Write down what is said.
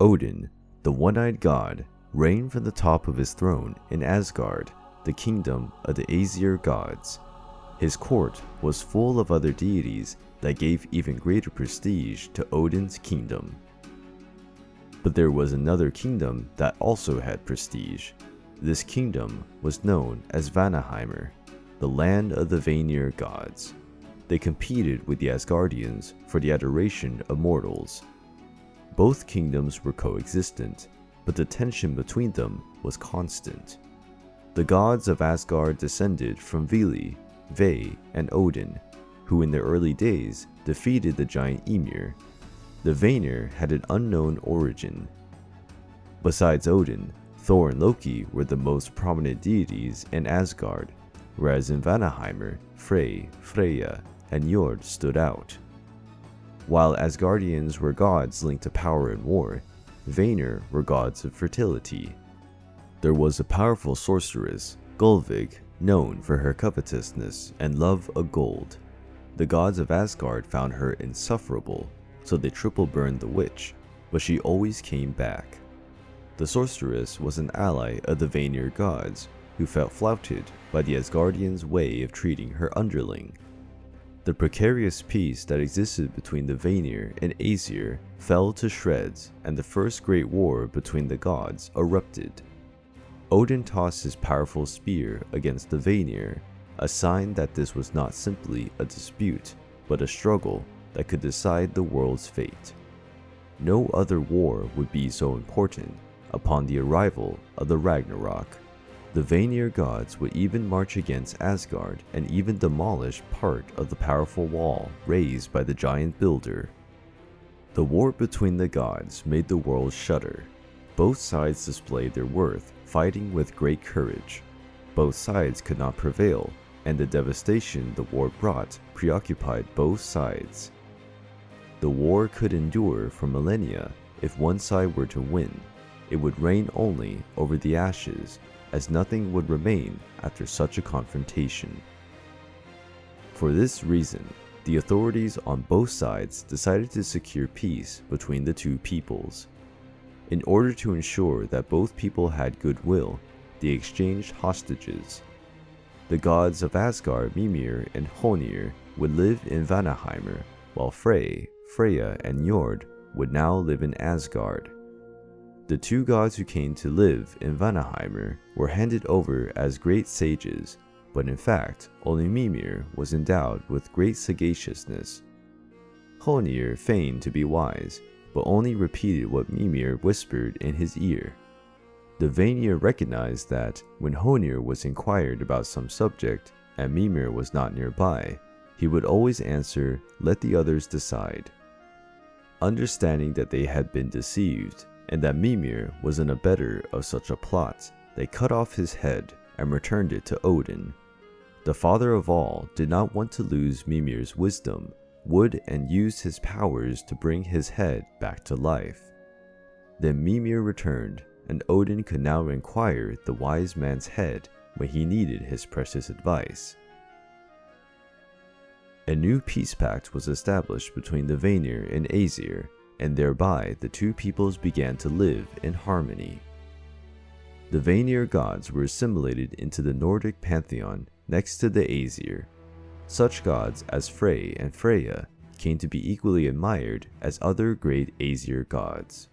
Odin, the one-eyed god, reigned from the top of his throne in Asgard, the kingdom of the Aesir gods. His court was full of other deities that gave even greater prestige to Odin's kingdom. But there was another kingdom that also had prestige. This kingdom was known as Vanaheimr, the land of the Vanir gods. They competed with the Asgardians for the adoration of mortals. Both kingdoms were coexistent, but the tension between them was constant. The gods of Asgard descended from Vili, Ve, and Odin, who in their early days defeated the giant Ymir. The Vanir had an unknown origin. Besides Odin, Thor and Loki were the most prominent deities in Asgard, whereas in Vanaheimr, Frey, Freya, and Njord stood out. While Asgardians were gods linked to power and war, Vanir were gods of fertility. There was a powerful sorceress, Gullveig, known for her covetousness and love of gold. The gods of Asgard found her insufferable, so they triple burned the witch, but she always came back. The sorceress was an ally of the Vanir gods, who felt flouted by the Asgardians' way of treating her underling. The precarious peace that existed between the Vanir and Aesir fell to shreds, and the first great war between the gods erupted. Odin tossed his powerful spear against the Vanir, a sign that this was not simply a dispute, but a struggle that could decide the world's fate. No other war would be so important upon the arrival of the Ragnarok. The Vanir gods would even march against Asgard and even demolish part of the powerful wall raised by the giant builder. The war between the gods made the world shudder. Both sides displayed their worth, fighting with great courage. Both sides could not prevail, and the devastation the war brought preoccupied both sides. The war could endure for millennia if one side were to win, it would reign only over the ashes, as nothing would remain after such a confrontation. For this reason, the authorities on both sides decided to secure peace between the two peoples. In order to ensure that both people had goodwill, they exchanged hostages. The gods of Asgard, Mimir and Honir, would live in Vanaheimr, while Frey, Freya, and Njord would now live in Asgard. The two gods who came to live in Vanaheimr were handed over as great sages, but in fact, only Mimir was endowed with great sagaciousness. Honir feigned to be wise, but only repeated what Mimir whispered in his ear. The Vanir recognized that when Honir was inquired about some subject and Mimir was not nearby, he would always answer, let the others decide. Understanding that they had been deceived, and that Mimir was an abettor of such a plot, they cut off his head and returned it to Odin. The father of all did not want to lose Mimir's wisdom, would and used his powers to bring his head back to life. Then Mimir returned, and Odin could now inquire the wise man's head when he needed his precious advice. A new peace pact was established between the Vanir and Aesir, and thereby the two peoples began to live in harmony. The Vanir gods were assimilated into the Nordic pantheon next to the Aesir. Such gods as Frey and Freya came to be equally admired as other great Aesir gods.